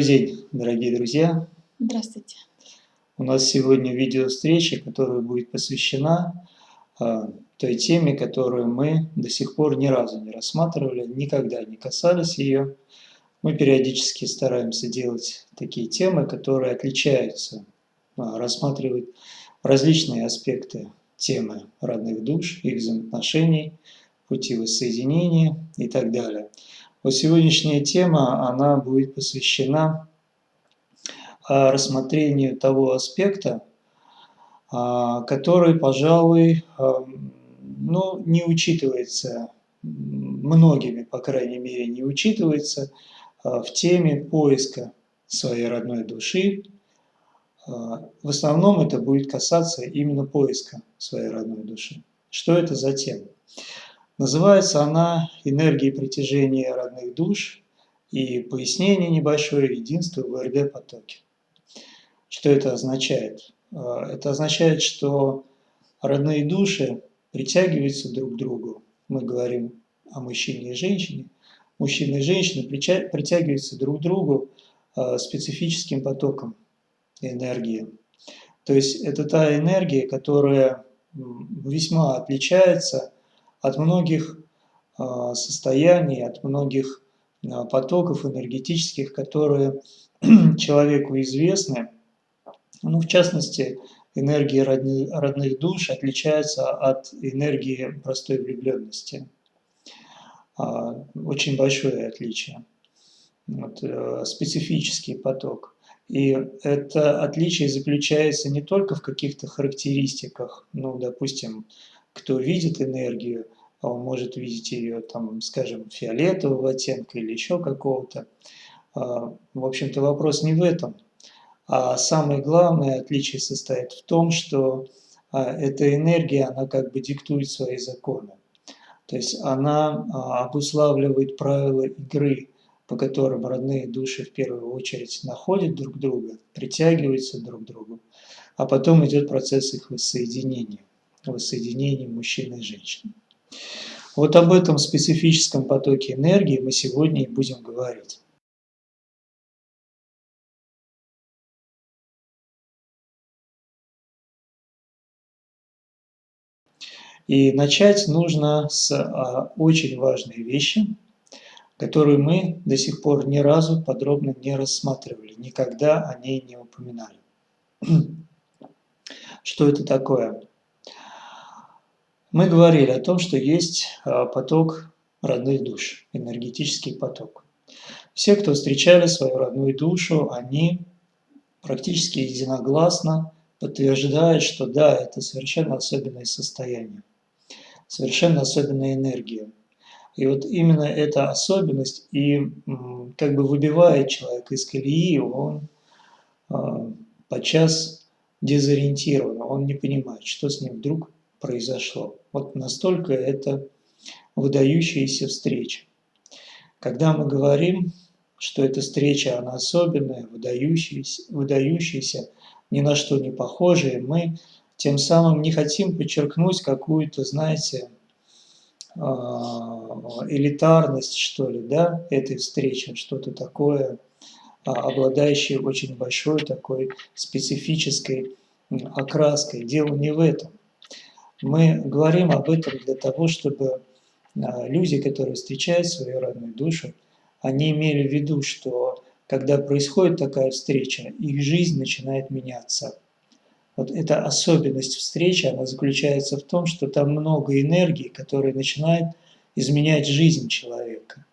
Добрый день, дорогие друзья! Здравствуйте! У нас сегодня видео-встреча, которая будет посвящена э, той теме, которую мы до сих пор ни разу не рассматривали, никогда не касались ее. Мы периодически стараемся делать такие темы, которые отличаются, э, рассматривать различные аспекты темы родных душ, их взаимоотношений, пути воссоединения и так далее. Вот сегодняшняя тема, она будет посвящена а, рассмотрению того аспекта, а, который, пожалуй, а, ну, не учитывается многими, по крайней мере, не учитывается в теме поиска своей родной души. В основном это будет касаться именно поиска своей родной души. Что это за тема? Называется она «Энергия притяжения родных душ» и пояснение небольшое «Единство в РД-потоке». Что это означает? А, это означает, что родные души притягиваются друг к другу. Мы говорим о мужчине и женщине. Мужчина и женщина притягиваются друг к другу а, специфическим потоком энергии. То есть это та энергия, которая весьма отличается от многих а, состояний, от многих а, потоков энергетических, которые человеку известны. Ну, в частности, энергия родных душ отличается от энергии простой влюбленности. А, очень большое отличие. Вот, э, специфический поток. И это отличие заключается не только в каких-то характеристиках, ну, допустим, кто видит энергию, а он может видеть ее, там, скажем, фиолетового оттенка или еще какого-то. А, в общем-то, вопрос не в этом. А самое главное отличие состоит в том, что а, эта энергия, она как бы диктует свои законы. То есть она обуславливает правила игры, по которым родные души в первую очередь находят друг друга, притягиваются друг к другу, а потом идет процесс их воссоединения воссоединении мужчины и женщины. Вот об этом специфическом потоке энергии мы сегодня и будем говорить. И начать нужно с а, очень важной вещи, которую мы до сих пор ни разу подробно не рассматривали, никогда о ней не упоминали. Что это такое? Мы говорили о том, что есть а, поток родных душ, энергетический поток. Все, кто встречали свою родную душу, они практически единогласно подтверждают, что да, это совершенно особенное состояние, совершенно особенная энергия. И вот именно эта особенность и как бы выбивает человека из колеи, он э, подчас дезориентирован, он не понимает, что с ним вдруг произошло. Вот настолько это выдающаяся встреча. Когда мы говорим, что эта встреча, она особенная, выдающаяся, выдающаяся ни на что не похожая, мы тем самым не хотим подчеркнуть какую-то, знаете, а, элитарность, что ли, да, этой встречи, что-то такое, а, обладающее очень большой такой специфической окраской. Дело не в этом. Мы говорим об этом для того, чтобы а, люди, которые встречают свою родную душу, они имели в виду, что когда происходит такая встреча, их жизнь начинает меняться. Вот эта особенность встречи, она заключается в том, что там много энергии, которая начинает изменять жизнь человека.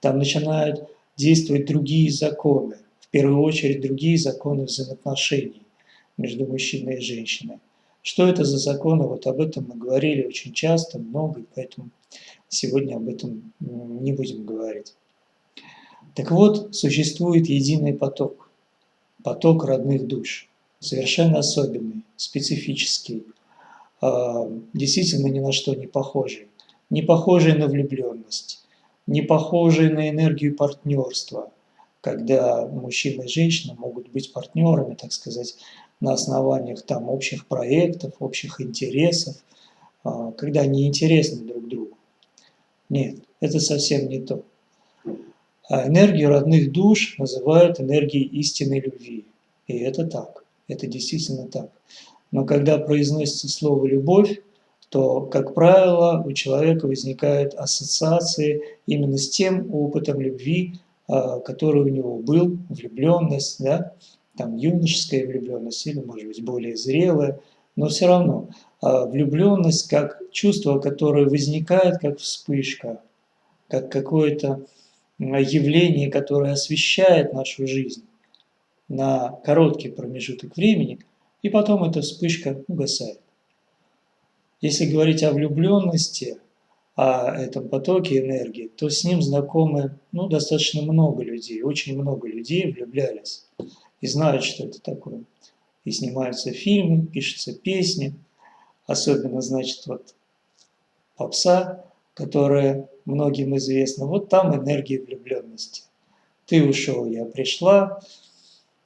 Там начинают действовать другие законы, в первую очередь другие законы взаимоотношений между мужчиной и женщиной. Что это за законы? Вот об этом мы говорили очень часто, много, и поэтому сегодня об этом не будем говорить. Так вот, существует единый поток, поток родных душ, совершенно особенный, специфический, а, действительно ни на что не похожий, не похожий на влюбленность, не похожий на энергию партнерства, когда мужчина и женщина могут быть партнерами, так сказать, на основаниях там общих проектов, общих интересов, а, когда они интересны друг другу. Нет, это совсем не то. А энергию родных душ называют энергией истинной любви. И это так, это действительно так. Но когда произносится слово «любовь», то, как правило, у человека возникают ассоциации именно с тем опытом любви, а, который у него был, влюбленность, да, там юношеская влюбленность или, может быть, более зрелая, но все равно а, влюбленность как чувство, которое возникает как вспышка, как какое-то явление, которое освещает нашу жизнь на короткий промежуток времени, и потом эта вспышка угасает. Если говорить о влюбленности, о этом потоке энергии, то с ним знакомы ну, достаточно много людей, очень много людей влюблялись и знают, что это такое. И снимаются фильмы, пишутся песни, особенно, значит, вот попса, которая многим известна. Вот там энергия влюбленности. Ты ушел, я пришла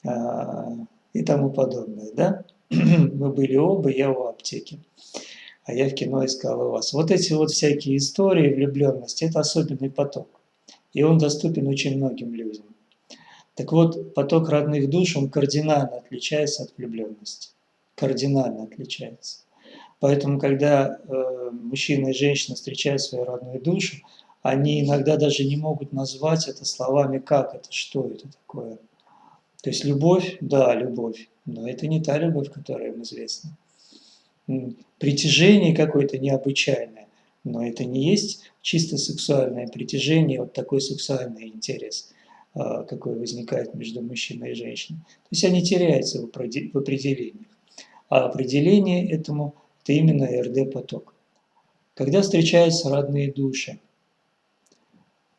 а, и тому подобное, да? Мы были оба, я у аптеки а я в кино искал вас. Вот эти вот всякие истории влюбленности – это особенный поток. И он доступен очень многим людям. Так вот, поток родных душ, он кардинально отличается от влюбленности. Кардинально отличается. Поэтому, когда э, мужчина и женщина встречают свою родную душу, они иногда даже не могут назвать это словами, как это, что это такое. То есть любовь, да, любовь, но это не та любовь, которая им известна притяжение какое-то необычайное, но это не есть чисто сексуальное притяжение, вот такой сексуальный интерес, какой возникает между мужчиной и женщиной. То есть они теряются в определениях. А определение этому – это именно РД-поток. Когда встречаются родные души,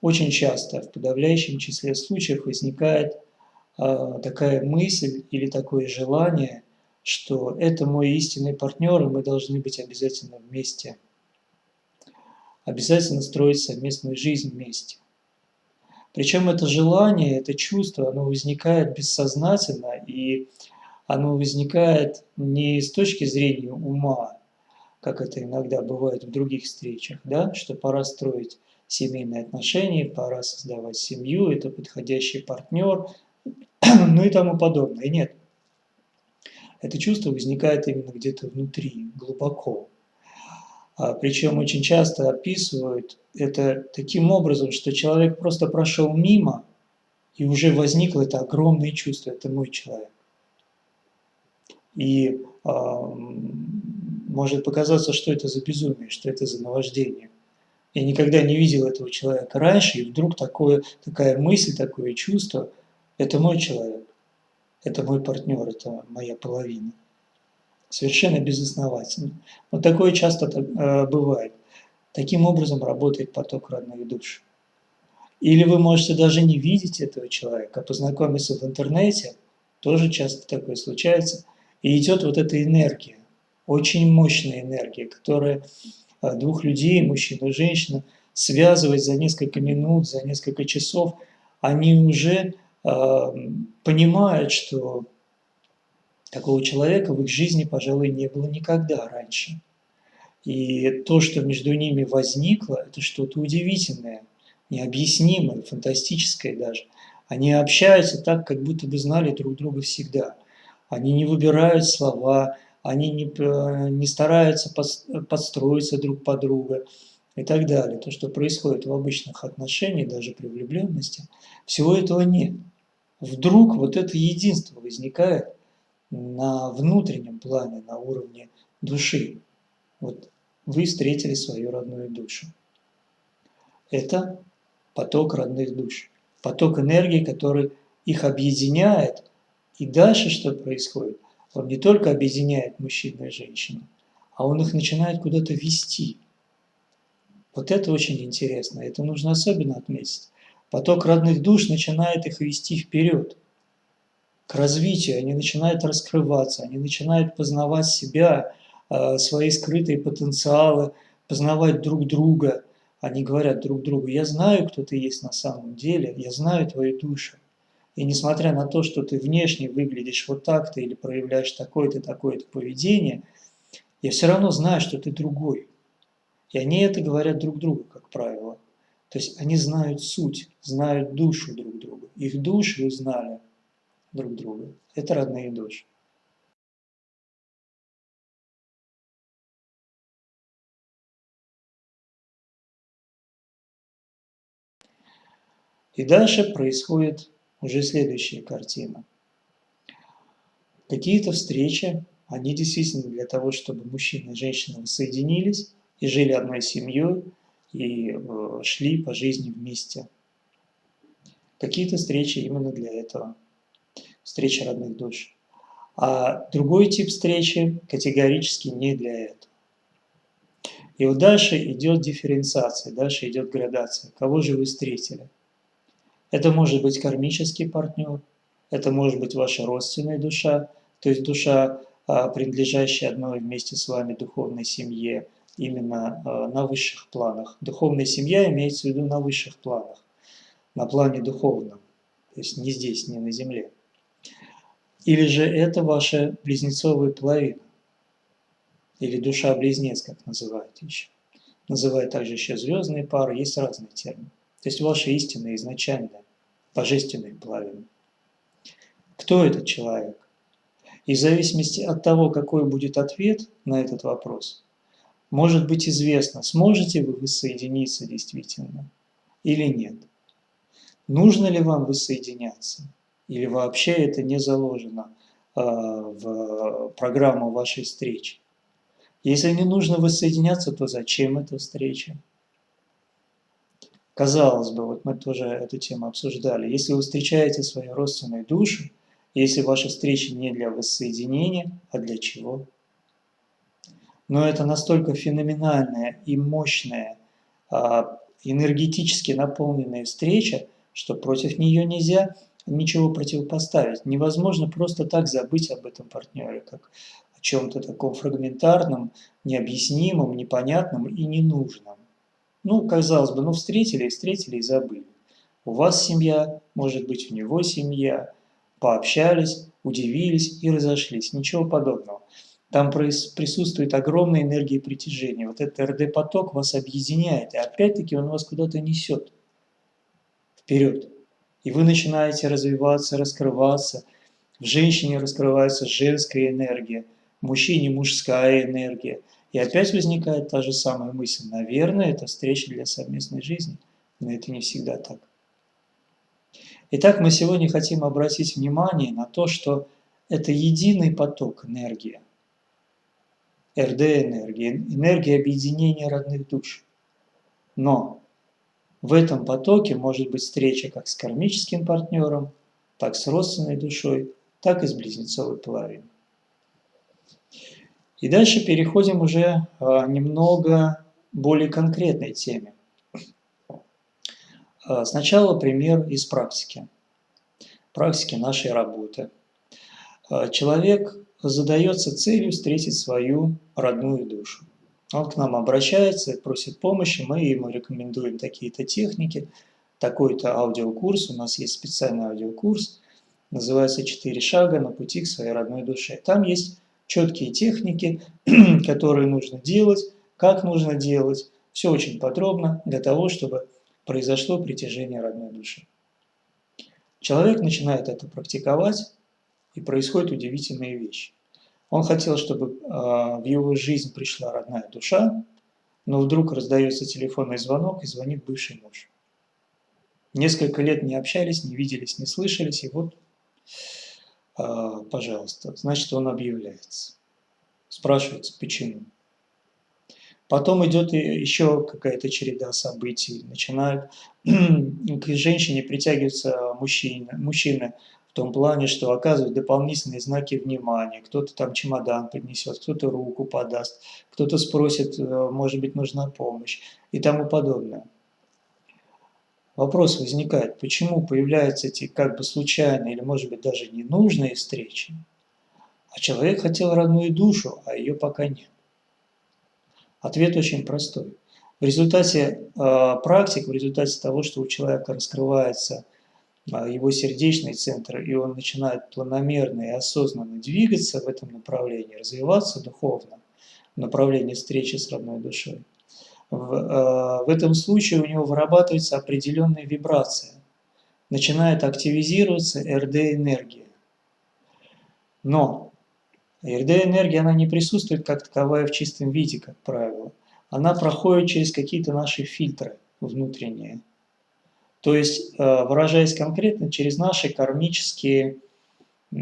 очень часто, в подавляющем числе случаев, возникает э, такая мысль или такое желание – что это мой истинный партнер, и мы должны быть обязательно вместе. Обязательно строить совместную жизнь вместе. Причем это желание, это чувство, оно возникает бессознательно, и оно возникает не с точки зрения ума, как это иногда бывает в других встречах, да, что пора строить семейные отношения, пора создавать семью, это подходящий партнер, ну и тому подобное. Нет, это чувство возникает именно где-то внутри, глубоко. А, причем очень часто описывают это таким образом, что человек просто прошел мимо, и уже возникло это огромное чувство, это мой человек. И э, может показаться, что это за безумие, что это за наваждение. Я никогда не видел этого человека раньше, и вдруг такое, такая мысль, такое чувство, это мой человек это мой партнер, это моя половина. Совершенно безосновательно. Но такое часто э, бывает. Таким образом работает поток родных душ. Или вы можете даже не видеть этого человека, а познакомиться в интернете, тоже часто такое случается, и идет вот эта энергия, очень мощная энергия, которая э, двух людей, мужчину и женщину, связывает за несколько минут, за несколько часов, они уже понимают, что такого человека в их жизни, пожалуй, не было никогда раньше. И то, что между ними возникло, это что-то удивительное, необъяснимое, фантастическое даже. Они общаются так, как будто бы знали друг друга всегда. Они не выбирают слова, они не, э, не стараются подстроиться друг под друга и так далее. То, что происходит в обычных отношениях, даже при влюбленности, всего этого нет вдруг вот это единство возникает на внутреннем плане, на уровне души. Вот вы встретили свою родную душу. Это поток родных душ, поток энергии, который их объединяет. И дальше что происходит? Он не только объединяет мужчину и женщину, а он их начинает куда-то вести. Вот это очень интересно, это нужно особенно отметить. Поток родных душ начинает их вести вперед, к развитию, они начинают раскрываться, они начинают познавать себя, свои скрытые потенциалы, познавать друг друга. Они говорят друг другу, я знаю, кто ты есть на самом деле, я знаю твою душу. И несмотря на то, что ты внешне выглядишь вот так-то или проявляешь такое-то, такое-то поведение, я все равно знаю, что ты другой. И они это говорят друг другу, как правило. То есть они знают суть, знают душу друг друга. Их души узнали друг друга. Это родные души. И дальше происходит уже следующая картина. Какие-то встречи, они действительно для того, чтобы мужчина и женщина соединились и жили одной семьей, и э, шли по жизни вместе. Какие-то встречи именно для этого. Встреча родных душ. А другой тип встречи категорически не для этого. И вот дальше идет дифференциация, дальше идет градация. Кого же вы встретили? Это может быть кармический партнер, это может быть ваша родственная душа, то есть душа, а, принадлежащая одной вместе с вами духовной семье, именно а, на высших планах. Духовная семья имеется в виду на высших планах, на плане духовном, то есть не здесь, не на земле. Или же это ваша близнецовая половина, или душа-близнец, как называют еще. Называют также еще звездные пары, есть разные термины. То есть ваша истинная, изначальная, божественная половина. Кто этот человек? И в зависимости от того, какой будет ответ на этот вопрос, может быть известно, сможете вы воссоединиться действительно или нет. Нужно ли вам воссоединяться? Или вообще это не заложено э, в программу вашей встречи? Если не нужно воссоединяться, то зачем эта встреча? Казалось бы, вот мы тоже эту тему обсуждали, если вы встречаете свои родственные души, если ваша встреча не для воссоединения, а для чего? Но это настолько феноменальная и мощная, а, энергетически наполненная встреча, что против нее нельзя ничего противопоставить. Невозможно просто так забыть об этом партнере, как о чем-то таком фрагментарном, необъяснимом, непонятном и ненужном. Ну, казалось бы, ну встретили, встретили и забыли. У вас семья, может быть, у него семья, пообщались, удивились и разошлись. Ничего подобного. Там присутствует огромная энергия притяжения. Вот этот РД-поток вас объединяет, и опять-таки он вас куда-то несет вперед. И вы начинаете развиваться, раскрываться. В женщине раскрывается женская энергия, в мужчине мужская энергия. И опять возникает та же самая мысль. Наверное, это встреча для совместной жизни. Но это не всегда так. Итак, мы сегодня хотим обратить внимание на то, что это единый поток энергии. РД-энергия, энергия объединения родных душ. Но в этом потоке может быть встреча как с кармическим партнером, так с родственной душой, так и с близнецовой половиной. И дальше переходим уже а, немного более конкретной теме. А, сначала пример из практики, практики нашей работы. А, человек задается целью встретить свою родную душу. Он к нам обращается, просит помощи, мы ему рекомендуем такие-то техники, такой-то аудиокурс, у нас есть специальный аудиокурс, называется «Четыре шага на пути к своей родной душе». Там есть четкие техники, которые нужно делать, как нужно делать. Все очень подробно для того, чтобы произошло притяжение родной души. Человек начинает это практиковать, и происходят удивительные вещи. Он хотел, чтобы э, в его жизнь пришла родная душа, но вдруг раздается телефонный звонок, и звонит бывший муж. Несколько лет не общались, не виделись, не слышались, и вот а, пожалуйста, значит, он объявляется. Спрашивается, почему. Потом идет еще какая-то череда событий. Начинают к женщине притягиваться мужчины, мужчины в том плане, что оказывают дополнительные знаки внимания. Кто-то там чемодан принесет, кто-то руку подаст, кто-то спросит, э, может быть, нужна помощь и тому подобное. Вопрос возникает, почему появляются эти как бы случайные или может быть даже ненужные встречи, а человек хотел родную душу, а ее пока нет. Ответ очень простой. В результате э, практик, в результате того, что у человека раскрывается э, его сердечный центр, и он начинает планомерно и осознанно двигаться в этом направлении, развиваться духовно, в направлении встречи с родной душой, в, в этом случае у него вырабатывается определенная вибрация. Начинает активизироваться РД-энергия. Но РД-энергия, она не присутствует как таковая в чистом виде, как правило. Она проходит через какие-то наши фильтры внутренние. То есть, э, выражаясь конкретно, через наши кармические, э,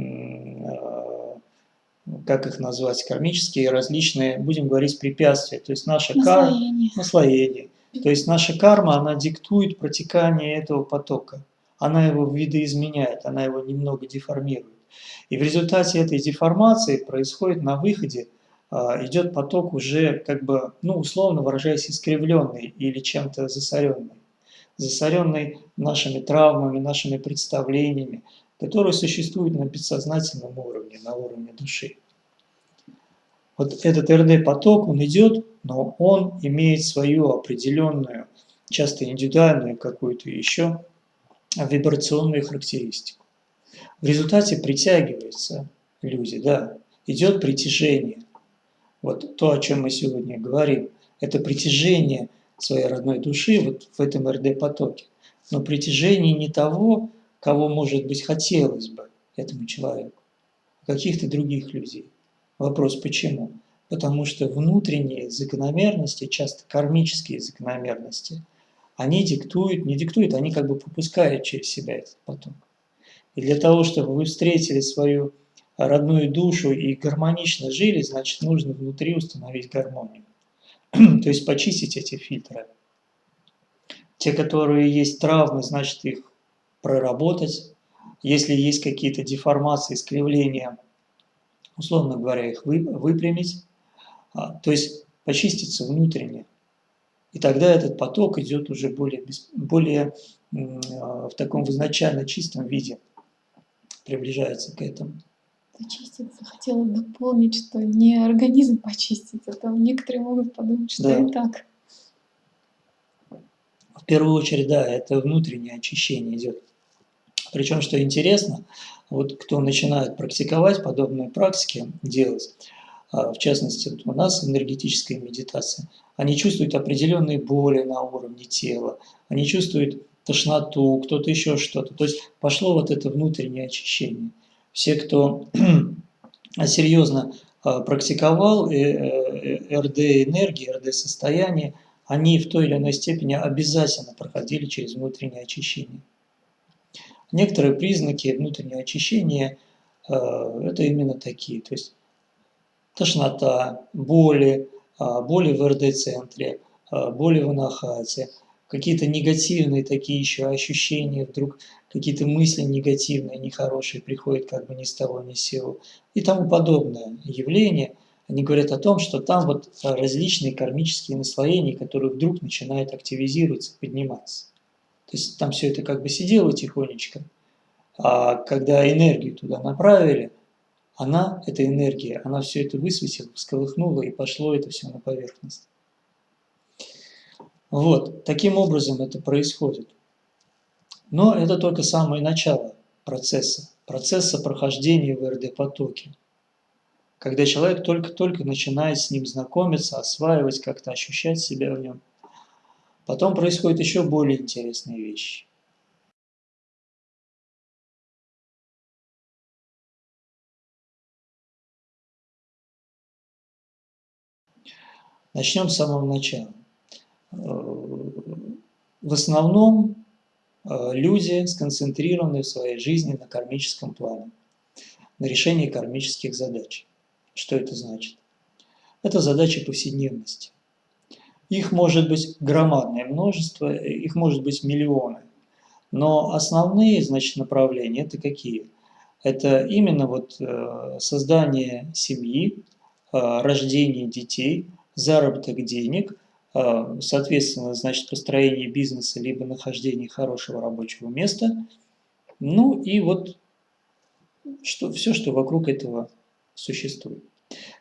как их назвать, кармические различные, будем говорить, препятствия. То есть наша карма, наслоение. То есть наша карма, она диктует протекание этого потока. Она его видоизменяет, она его немного деформирует. И в результате этой деформации происходит на выходе, а, идет поток уже, как бы, ну, условно выражаясь, искривленный или чем-то засоренный. Засоренный нашими травмами, нашими представлениями, которые существуют на бессознательном уровне, на уровне души. Вот этот РД-поток, он идет, но он имеет свою определенную, часто индивидуальную какую-то еще вибрационную характеристику. В результате притягиваются люди, да, идет притяжение. Вот то, о чем мы сегодня говорим, это притяжение своей родной души вот в этом РД-потоке. Но притяжение не того, кого, может быть, хотелось бы этому человеку, а каких-то других людей. Вопрос почему? Потому что внутренние закономерности, часто кармические закономерности, они диктуют, не диктуют, они как бы пропускают через себя этот поток. И для того, чтобы вы встретили свою родную душу и гармонично жили, значит, нужно внутри установить гармонию. То есть почистить эти фильтры. Те, которые есть травмы, значит, их проработать. Если есть какие-то деформации, искривления, условно говоря, их выпрямить. А, то есть почиститься внутренне. И тогда этот поток идет уже более, более а, в таком изначально чистом виде приближается к этому. Почиститься. Хотела дополнить, что не организм почистить, а там некоторые могут подумать, что да. и так. В первую очередь, да, это внутреннее очищение идет. Причем, что интересно, вот кто начинает практиковать подобные практики, делать, а, в частности, у нас энергетическая медитация, они чувствуют определенные боли на уровне тела, они чувствуют тошноту, кто-то еще что-то. То есть пошло вот это внутреннее очищение. Все, кто серьезно а, практиковал э, э, РД-энергии, РД-состояние, они в той или иной степени обязательно проходили через внутреннее очищение. Некоторые признаки внутреннего очищения а, – это именно такие, то есть тошнота, боли, а, боли в РД-центре, боли в анахате – какие-то негативные такие еще ощущения, вдруг какие-то мысли негативные, нехорошие приходят как бы ни с того ни с сего и тому подобное явление, они говорят о том, что там вот различные кармические наслоения, которые вдруг начинают активизироваться, подниматься. То есть там все это как бы сидело тихонечко, а когда энергию туда направили, она, эта энергия, она все это высветила, всколыхнула и пошло это все на поверхность. Вот, таким образом это происходит. Но это только самое начало процесса, процесса прохождения в РД-потоке. Когда человек только-только начинает с ним знакомиться, осваивать, как-то ощущать себя в нем. Потом происходят еще более интересные вещи. Начнем с самого начала. В основном э, люди сконцентрированы в своей жизни на кармическом плане, на решении кармических задач. Что это значит? Это задачи повседневности. Их может быть громадное множество, их может быть миллионы. Но основные значит, направления это какие? Это именно вот э, создание семьи, э, рождение детей, заработок денег – а, соответственно, значит, построение бизнеса, либо нахождение хорошего рабочего места. Ну и вот что, все, что вокруг этого существует.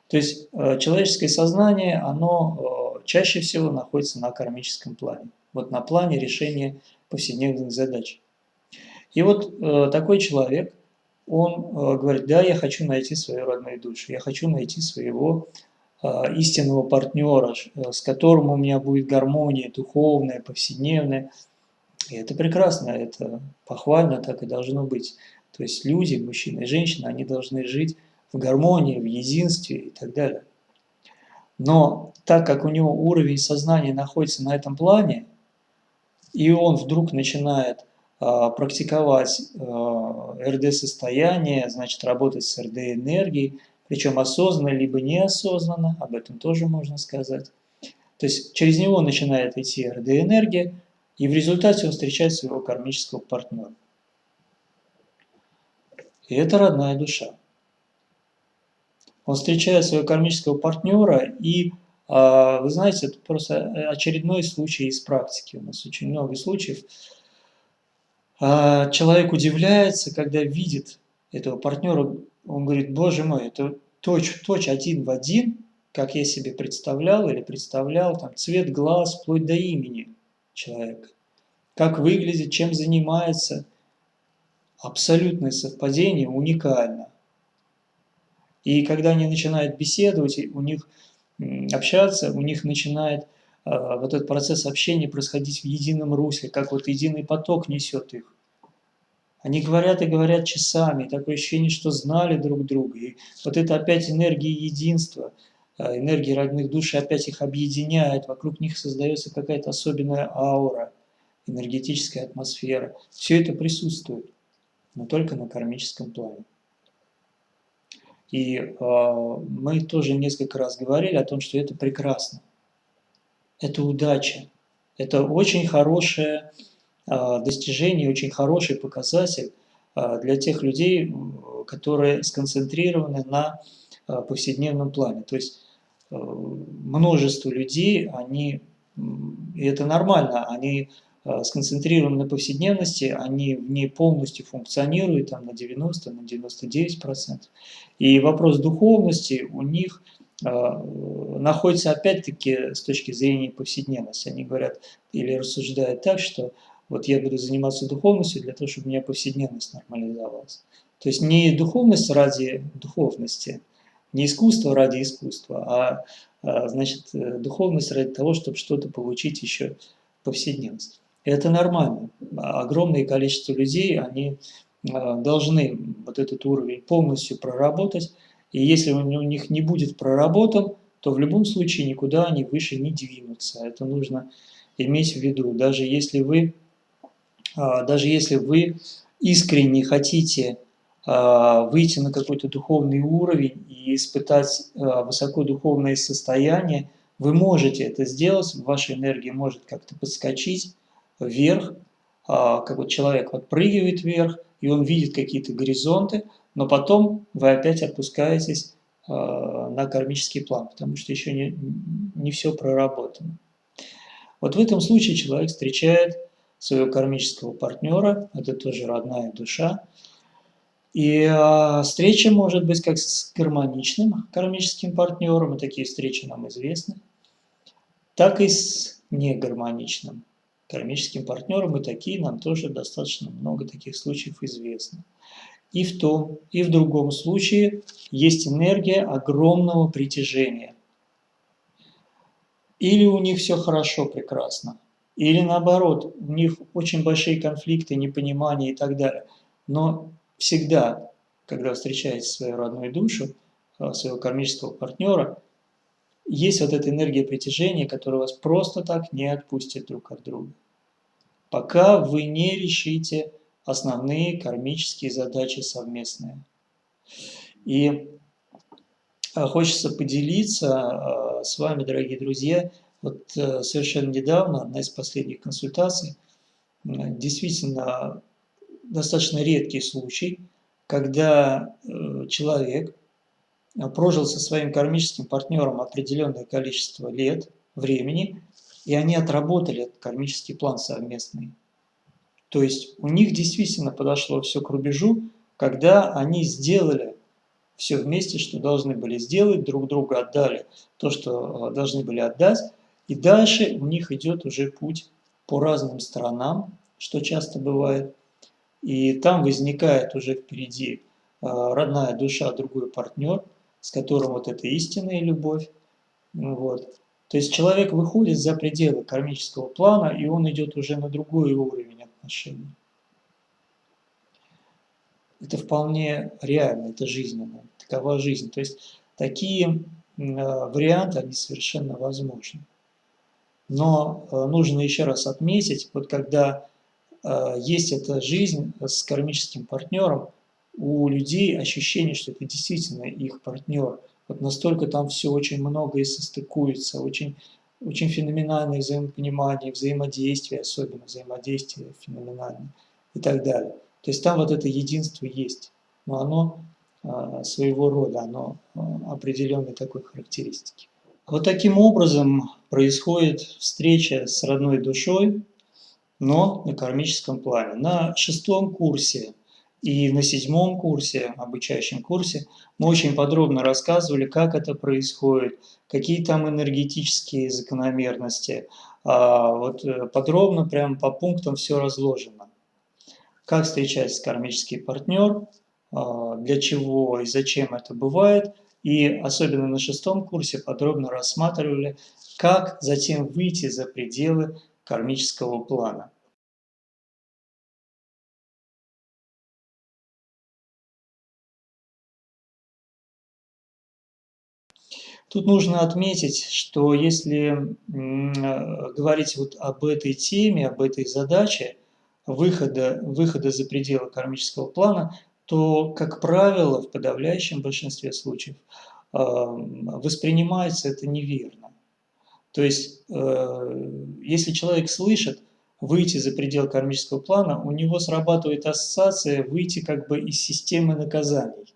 То есть человеческое сознание, оно чаще всего находится на кармическом плане, вот на плане решения повседневных задач. И вот такой человек, он говорит, да, я хочу найти свою родную душу, я хочу найти своего истинного партнера, с которым у меня будет гармония духовная, повседневная. И это прекрасно, это похвально, так и должно быть. То есть люди, мужчины и женщины, они должны жить в гармонии, в единстве и так далее. Но так как у него уровень сознания находится на этом плане, и он вдруг начинает а, практиковать а, РД-состояние, значит работать с РД-энергией, причем осознанно либо неосознанно, об этом тоже можно сказать. То есть через него начинает идти РД-энергия, и в результате он встречает своего кармического партнера. И это родная душа. Он встречает своего кармического партнера, и, а, вы знаете, это просто очередной случай из практики. У нас очень много случаев. А, человек удивляется, когда видит этого партнера, он говорит, боже мой, это точь точь один в один, как я себе представлял или представлял, там, цвет глаз, вплоть до имени человека. Как выглядит, чем занимается. Абсолютное совпадение, уникально. И когда они начинают беседовать, у них общаться, у них начинает э, вот этот процесс общения происходить в едином русле, как вот единый поток несет их. Они говорят и говорят часами, такое ощущение, что знали друг друга. И вот это опять энергия единства, э, энергия родных душ опять их объединяет, вокруг них создается какая-то особенная аура, энергетическая атмосфера. Все это присутствует, но только на кармическом плане. И э, мы тоже несколько раз говорили о том, что это прекрасно. Это удача. Это очень хорошее э, достижение, очень хороший показатель э, для тех людей, которые сконцентрированы на э, повседневном плане. То есть э, множество людей, они, и это нормально, они сконцентрированы на повседневности, они в ней полностью функционируют там, на 90, на 99%. И вопрос духовности у них э, находится опять-таки с точки зрения повседневности. Они говорят или рассуждают так, что вот я буду заниматься духовностью для того, чтобы у меня повседневность нормализовалась. То есть не духовность ради духовности, не искусство ради искусства, а, а значит, э, духовность ради того, чтобы что-то получить еще повседневность это нормально. Огромное количество людей, они а, должны вот этот уровень полностью проработать, и если он у них не будет проработан, то в любом случае никуда они выше не двинутся. Это нужно иметь в виду. Даже если вы, а, даже если вы искренне хотите а, выйти на какой-то духовный уровень и испытать высокодуховное состояние, вы можете это сделать, ваша энергия может как-то подскочить, вверх, а, как вот человек подпрыгивает вверх, и он видит какие-то горизонты, но потом вы опять опускаетесь а, на кармический план, потому что еще не, не все проработано. Вот в этом случае человек встречает своего кармического партнера, это тоже родная душа, и э, встреча может быть как с гармоничным кармическим партнером, и такие встречи нам известны, так и с негармоничным кармическим партнерам, и такие нам тоже достаточно много таких случаев известно. И в том, и в другом случае есть энергия огромного притяжения. Или у них все хорошо, прекрасно, или наоборот, у них очень большие конфликты, непонимания и так далее. Но всегда, когда встречаете свою родную душу, э, своего кармического партнера, есть вот эта энергия притяжения, которая вас просто так не отпустит друг от друга, пока вы не решите основные кармические задачи совместные. И а, хочется поделиться а, с вами, дорогие друзья, вот э, совершенно недавно, одна из последних консультаций, действительно достаточно редкий случай, когда э, человек прожил со своим кармическим партнером определенное количество лет, времени, и они отработали этот кармический план совместный. То есть у них действительно подошло все к рубежу, когда они сделали все вместе, что должны были сделать, друг друга отдали то, что э, должны были отдать, и дальше у них идет уже путь по разным сторонам, что часто бывает, и там возникает уже впереди э, родная душа, другой партнер, с которым вот эта истинная любовь, Вот. То есть человек выходит за пределы кармического плана, и он идет уже на другой уровень отношений. Это вполне реально, это жизненно, такова жизнь. То есть такие варианты, они совершенно возможны. Но э, нужно еще раз отметить, вот когда э, есть эта жизнь с кармическим партнером, у людей ощущение, что это действительно их партнер. Вот настолько там все очень много и состыкуется, очень, очень феноменальное взаимопонимание, взаимодействие, особенно взаимодействие феноменальное и так далее. То есть там вот это единство есть, но оно а, своего рода, оно а, определенной такой характеристики. Вот таким образом происходит встреча с родной душой, но на кармическом плане. На шестом курсе и на седьмом курсе, обучающем курсе, мы очень подробно рассказывали, как это происходит, какие там энергетические закономерности. А, вот э, подробно, прям по пунктам все разложено. Как встречается кармический партнер, а, для чего и зачем это бывает. И особенно на шестом курсе подробно рассматривали, как затем выйти за пределы кармического плана. Тут нужно отметить, что если говорить вот об этой теме, об этой задаче выхода, выхода за пределы кармического плана, то, как правило, в подавляющем большинстве случаев воспринимается это неверно. То есть, э, если человек слышит выйти за предел кармического плана, у него срабатывает ассоциация выйти как бы из системы наказаний.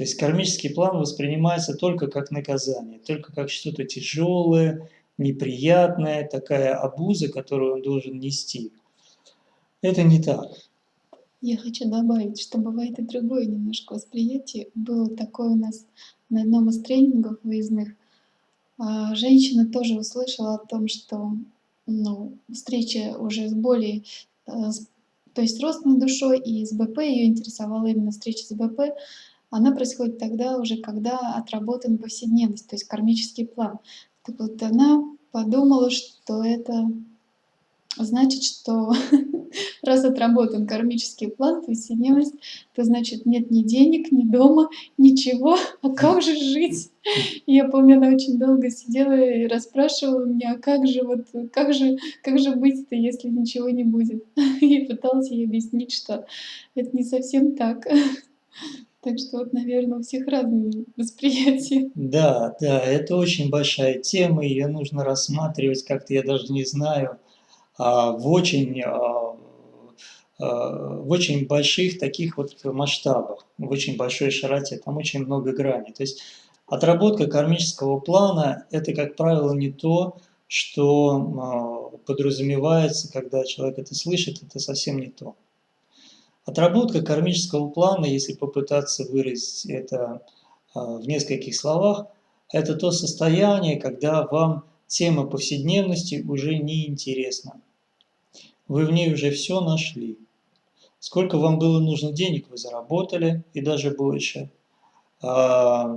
То есть кармический план воспринимается только как наказание, только как что-то тяжелое, неприятное, такая обуза, которую он должен нести. Это не так. Я хочу добавить, что бывает и другое немножко восприятие. Было такое у нас на одном из тренингов выездных. А, женщина тоже услышала о том, что ну, встреча уже с более, э, то есть родственной душой и с БП, ее интересовала именно встреча с БП, она происходит тогда уже, когда отработан повседневность, то есть кармический план. Так вот она подумала, что это значит, что раз отработан кармический план, повседневность, то значит нет ни денег, ни дома, ничего, а как же жить? И я помню, она очень долго сидела и расспрашивала меня, а как же, вот, как же, как же быть-то, если ничего не будет? И пыталась ей объяснить, что это не совсем так. Так что вот, наверное, у всех разные восприятия. Да, да, это очень большая тема, ее нужно рассматривать как-то, я даже не знаю, а, в очень, а, а, в очень больших таких вот масштабах, в очень большой широте, там очень много граней. То есть отработка кармического плана – это, как правило, не то, что подразумевается, когда человек это слышит, это совсем не то. Отработка кармического плана, если попытаться выразить это а, в нескольких словах, это то состояние, когда вам тема повседневности уже не интересна. Вы в ней уже все нашли. Сколько вам было нужно денег, вы заработали, и даже больше. А,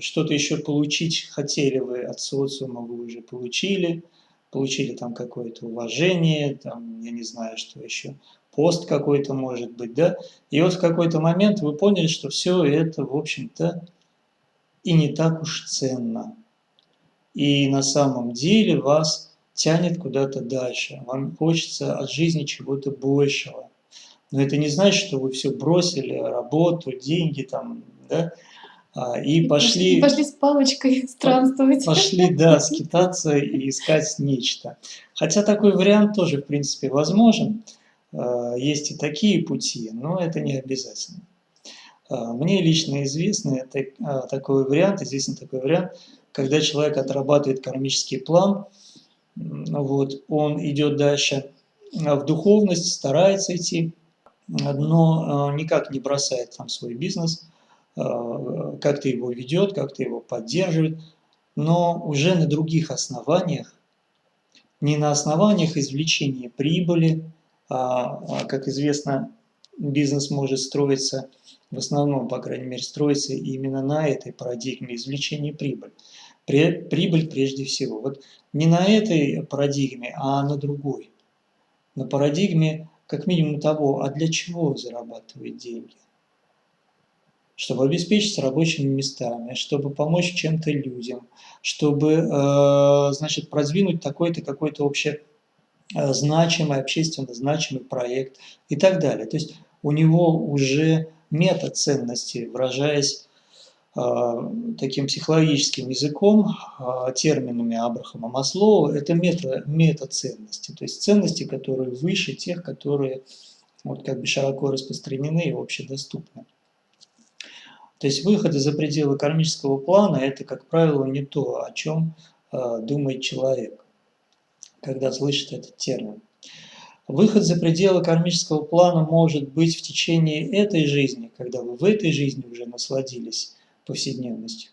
что-то еще получить хотели вы от социума, вы уже получили. Получили там какое-то уважение, там, я не знаю, что еще пост какой-то может быть, да, и вот в какой-то момент вы поняли, что все это, в общем-то, и не так уж ценно. И на самом деле вас тянет куда-то дальше, вам хочется от жизни чего-то большего. Но это не значит, что вы все бросили, работу, деньги там, да, а, и, и пошли... И пошли с палочкой странствовать. Пошли, да, скитаться и искать нечто. Хотя такой вариант тоже, в принципе, возможен. Э, есть и такие пути, но это не обязательно. Э, мне лично известно э, такой вариант, известен такой вариант, когда человек отрабатывает кармический план, вот, он идет дальше в духовность, старается идти, но никак не бросает там свой бизнес, как-то его ведет, как-то его поддерживает, но уже на других основаниях, не на основаниях извлечения прибыли, как известно, бизнес может строиться, в основном, по крайней мере, строиться именно на этой парадигме извлечения прибыли. прибыль прежде всего. Вот не на этой парадигме, а на другой. На парадигме как минимум того, а для чего зарабатывать деньги? Чтобы обеспечить рабочими местами, чтобы помочь чем-то людям, чтобы, э, значит, продвинуть такой-то, какой-то э, значимый, общественно значимый проект и так далее. То есть у него уже метод ценности, выражаясь а, таким психологическим языком, а, терминами Абрахама Маслоу, это мета, метаценности, то есть ценности, которые выше тех, которые вот как бы широко распространены и общедоступны. То есть выходы за пределы кармического плана – это, как правило, не то, о чем э, думает человек, когда слышит этот термин. Выход за пределы кармического плана может быть в течение этой жизни, когда вы в этой жизни уже насладились повседневностью.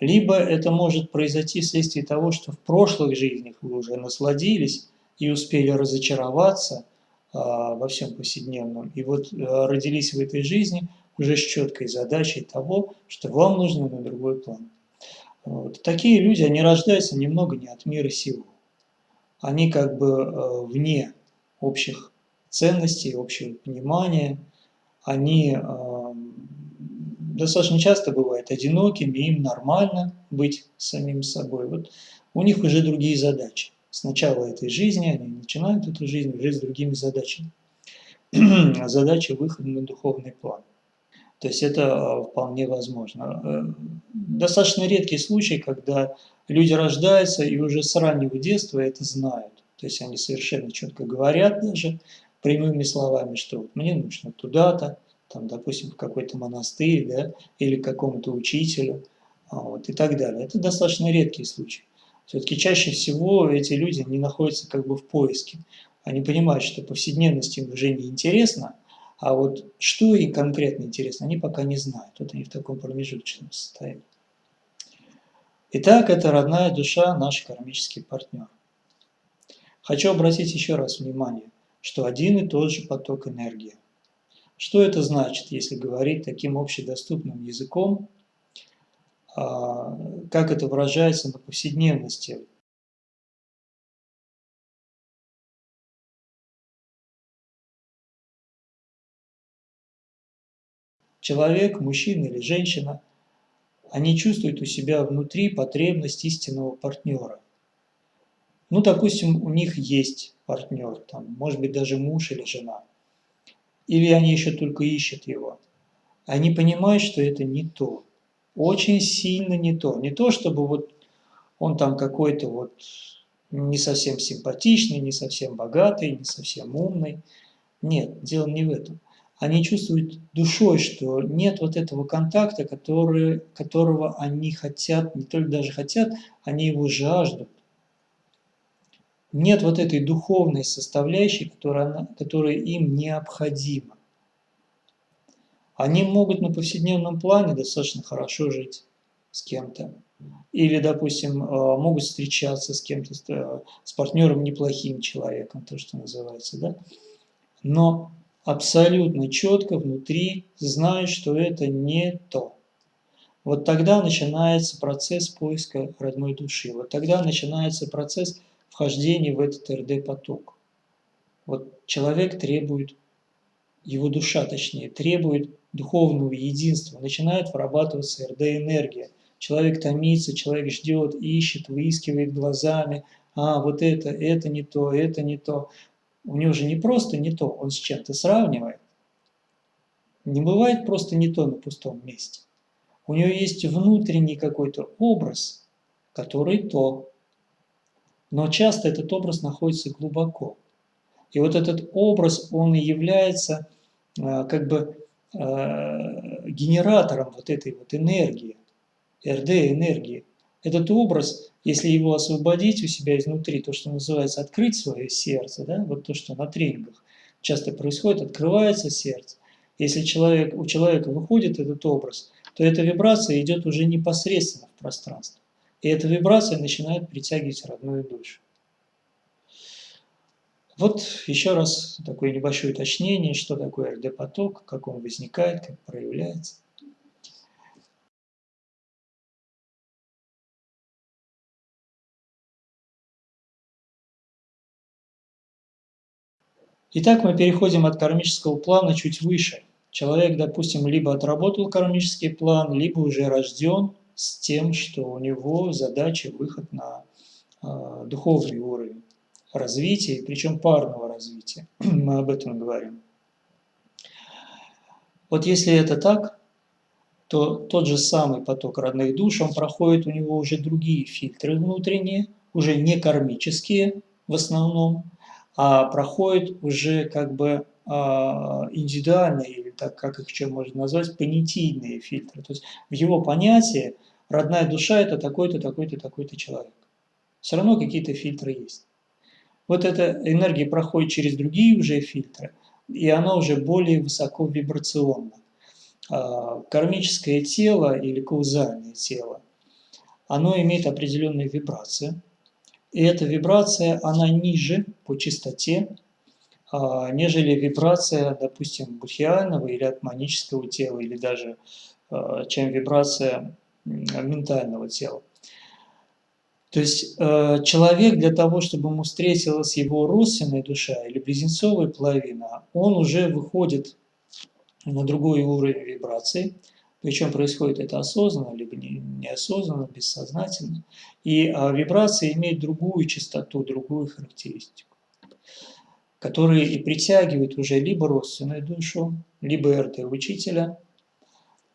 Либо это может произойти вследствие того, что в прошлых жизнях вы уже насладились и успели разочароваться а, во всем повседневном. И вот а, родились в этой жизни уже с четкой задачей того, что вам нужно на другой план. Вот. Такие люди, они рождаются немного не от мира сего. Они как бы э, вне общих ценностей, общего понимания. Они э, достаточно часто бывают одинокими, им нормально быть самим собой. Вот у них уже другие задачи. С начала этой жизни они начинают эту жизнь уже с другими задачами. Задача выхода на духовный план. То есть это а, вполне возможно. Э, достаточно редкий случай, когда люди рождаются и уже с раннего детства это знают. То есть они совершенно четко говорят даже прямыми словами, что вот мне нужно туда-то, там, допустим, в какой-то монастырь, да, или к какому-то учителю, а, вот, и так далее. Это достаточно редкий случай. Все-таки чаще всего эти люди не находятся как бы в поиске. Они понимают, что повседневность им уже не интересна, а вот что им конкретно интересно, они пока не знают. Вот они в таком промежуточном состоянии. Итак, это родная душа, наш кармический партнер. Хочу обратить еще раз внимание, что один и тот же поток энергии. Что это значит, если говорить таким общедоступным языком, а, как это выражается на повседневности? Человек, мужчина или женщина, они чувствуют у себя внутри потребность истинного партнера. Ну, допустим, у них есть партнер, там, может быть, даже муж или жена – или они еще только ищут его. Они понимают, что это не то. Очень сильно не то. Не то, чтобы вот он там какой-то вот не совсем симпатичный, не совсем богатый, не совсем умный. Нет, дело не в этом. Они чувствуют душой, что нет вот этого контакта, который, которого они хотят, не только даже хотят, они его жаждут нет вот этой духовной составляющей, которая, которая им необходима. Они могут на повседневном плане достаточно хорошо жить с кем-то. Или, допустим, э, могут встречаться с кем-то, э, с партнером неплохим человеком, то, что называется, да? Но абсолютно четко внутри знают, что это не то. Вот тогда начинается процесс поиска родной души. Вот тогда начинается процесс вхождение в этот РД-поток. Вот человек требует, его душа точнее, требует духовного единства, начинает вырабатываться РД-энергия. Человек томится, человек ждет, ищет, выискивает глазами, а вот это, это не то, это не то. У него же не просто не то, он с чем-то сравнивает. Не бывает просто не то на пустом месте. У него есть внутренний какой-то образ, который то. Но часто этот образ находится глубоко. И вот этот образ, он и является э, как бы э, генератором вот этой вот энергии, РД-энергии. Этот образ, если его освободить у себя изнутри, то, что называется открыть свое сердце, да, вот то, что на тренингах часто происходит, открывается сердце. Если человек, у человека выходит этот образ, то эта вибрация идет уже непосредственно в пространство. И эта вибрация начинает притягивать родную душу. Вот еще раз такое небольшое уточнение, что такое РД-поток, как он возникает, как проявляется. Итак, мы переходим от кармического плана чуть выше. Человек, допустим, либо отработал кармический план, либо уже рожден с тем, что у него задача выход на э, духовный уровень развития, причем парного развития. мы об этом говорим. Вот если это так, то тот же самый поток родных душ, он проходит у него уже другие фильтры внутренние, уже не кармические в основном, а проходит уже как бы а, индивидуальные, или так как их еще можно назвать, понятийные фильтры. То есть в его понятии родная душа – это такой-то, такой-то, такой-то человек. Все равно какие-то фильтры есть. Вот эта энергия проходит через другие уже фильтры, и она уже более высоко вибрационна. А, кармическое тело или каузальное тело, оно имеет определенные вибрации. И эта вибрация, она ниже по частоте, а, нежели вибрация, допустим, будхиального или атманического тела, или даже а, чем вибрация ментального тела. То есть э, человек для того, чтобы ему встретилась его родственная душа или близнецовая половина, он уже выходит на другой уровень вибрации, причем происходит это осознанно, либо неосознанно, бессознательно. И а, вибрация имеет другую частоту, другую характеристику, которые и притягивают уже либо родственную душу, либо РТ-учителя,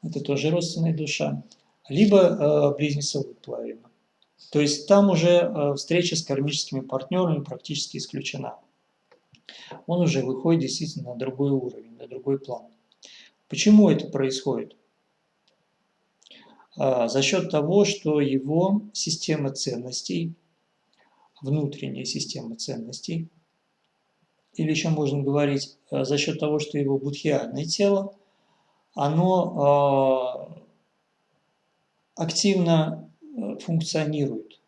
это тоже родственная душа, либо э, близнецовую половину. То есть там уже э, встреча с кармическими партнерами практически исключена. Он уже выходит действительно на другой уровень, на другой план. Почему это происходит? А, за счет того, что его система ценностей, внутренняя система ценностей, или еще можно говорить, э, за счет того, что его будхиальное тело, оно а, активно функционирует.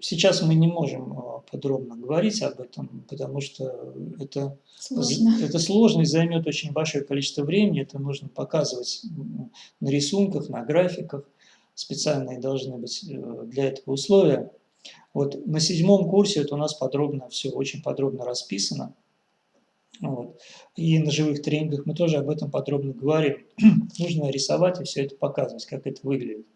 Сейчас мы не можем а, подробно говорить об этом, потому что это сложно, это сложно и займет очень большое количество времени. Это нужно показывать на рисунках, на графиках. Специальные должны быть э, для этого условия. Вот на седьмом курсе это у нас подробно все, очень подробно расписано. Вот. И на живых тренингах мы тоже об этом подробно говорим. Нужно рисовать и все это показывать, как это выглядит.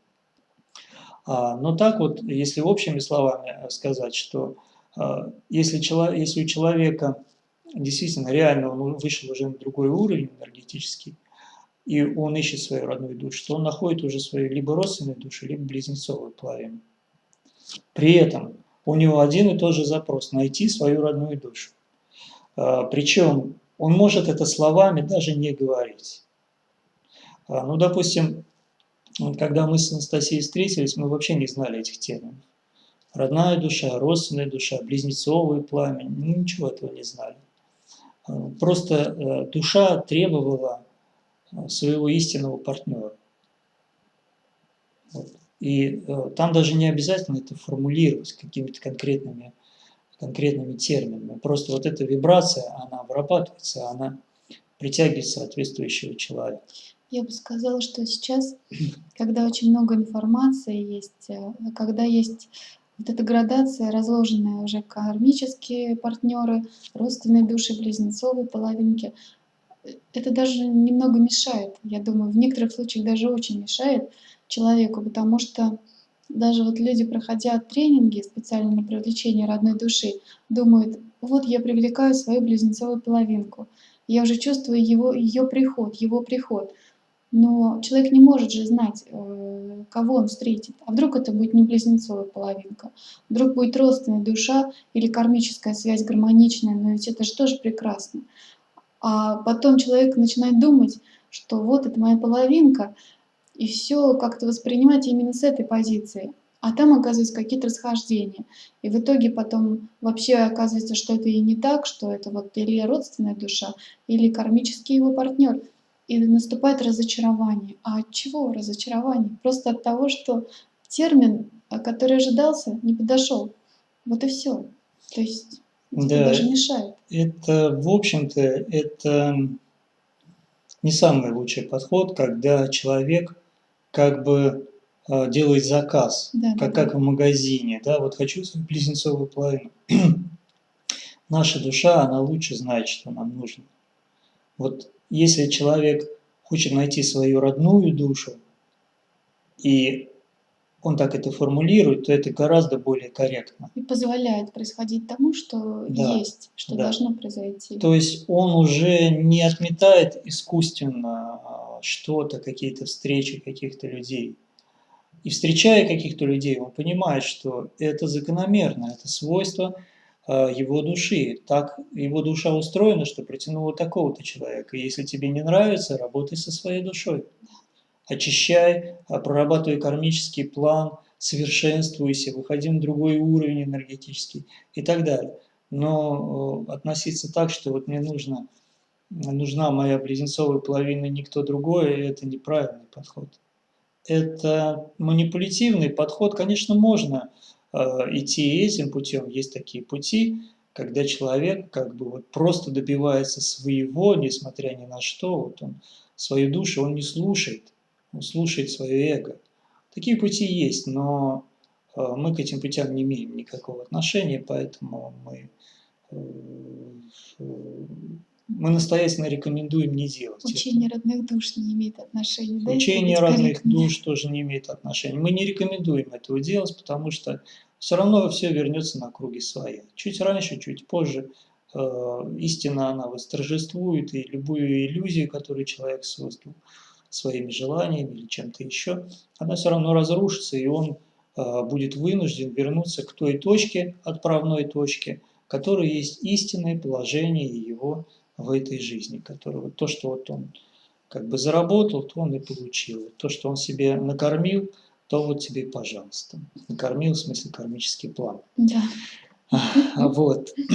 А, но так вот, если общими словами э, сказать, что а, если, если у человека действительно реально он вышел уже на другой уровень энергетический, и он ищет свою родную душу, то он находит уже свою либо родственную душу, либо близнецовую половину. При этом у него один и тот же запрос – найти свою родную душу. А, Причем он может это словами даже не говорить. Ну, допустим, когда мы с Анастасией встретились, мы вообще не знали этих терминов. Родная душа, родственная душа, близнецовый пламя, ничего этого не знали. А, просто э, душа требовала э, своего истинного партнера. И э, там даже не обязательно это формулировать какими-то конкретными, конкретными терминами. Просто вот эта вибрация, она вырабатывается, она притягивает соответствующего человека. Я бы сказала, что сейчас, когда очень много информации есть, когда есть вот эта градация, разложенная уже кармические партнеры, родственные души, близнецовые половинки, это даже немного мешает, я думаю, в некоторых случаях даже очень мешает человеку, потому что даже вот люди, проходя тренинги специально на привлечение родной души, думают, вот я привлекаю свою близнецовую половинку, я уже чувствую его, ее приход, его приход – но человек не может же знать, э, кого он встретит. А вдруг это будет не близнецовая половинка, вдруг будет родственная душа или кармическая связь гармоничная, но ведь это же тоже прекрасно. А потом человек начинает думать, что вот это моя половинка, и все как-то воспринимать именно с этой позиции. А там оказываются какие-то расхождения. И в итоге потом вообще оказывается, что это и не так, что это вот или родственная душа, или кармический его партнер и наступает разочарование. А от чего разочарование? Просто от того, что термин, который ожидался, не подошел. Вот и все. То есть да, даже мешает. Это, в общем-то, это не самый лучший подход, когда человек как бы э, делает заказ, да, как, да, как в магазине, да, вот хочу свою близнецовую половину. наша душа, она лучше знает, что нам нужно. Вот если человек хочет найти свою родную душу, и он так это формулирует, то это гораздо более корректно. И позволяет происходить тому, что Да, есть, что да. должно произойти. То есть он уже не отметает искусственно а, что-то, какие-то встречи каких-то людей. И встречая каких-то людей, он понимает, что это закономерно, это свойство его души. Так его душа устроена, что притянула такого-то человека. Если тебе не нравится, работай со своей душой очищай, а, прорабатывай кармический план, совершенствуйся, выходи на другой уровень энергетический и так далее. Но э, относиться так, что вот мне нужно, нужна моя близнецовая половина, никто другой, это неправильный подход. Это манипулятивный подход, конечно, можно э, идти этим путем, есть такие пути, когда человек как бы вот просто добивается своего, несмотря ни на что, вот он свою душу он не слушает, слушает свое эго. Такие пути есть, но э, мы к этим путям не имеем никакого отношения, поэтому мы, э, мы настоятельно рекомендуем не делать Учение это. родных душ не имеет отношения. Да, Учение родных душ тоже не имеет отношения. Мы не рекомендуем этого делать, потому что все равно все вернется на круги своя. Чуть раньше, чуть позже э, истина, она восторжествует, и любую иллюзию, которую человек создал, своими желаниями или чем-то еще, она все равно разрушится, и он э, будет вынужден вернуться к той точке, отправной точке, которая есть истинное положение его в этой жизни, которое вот то, что вот он как бы заработал, то он и получил. То, что он себе накормил, то вот тебе, пожалуйста. Накормил, в смысле, кармический план. Да. Вот.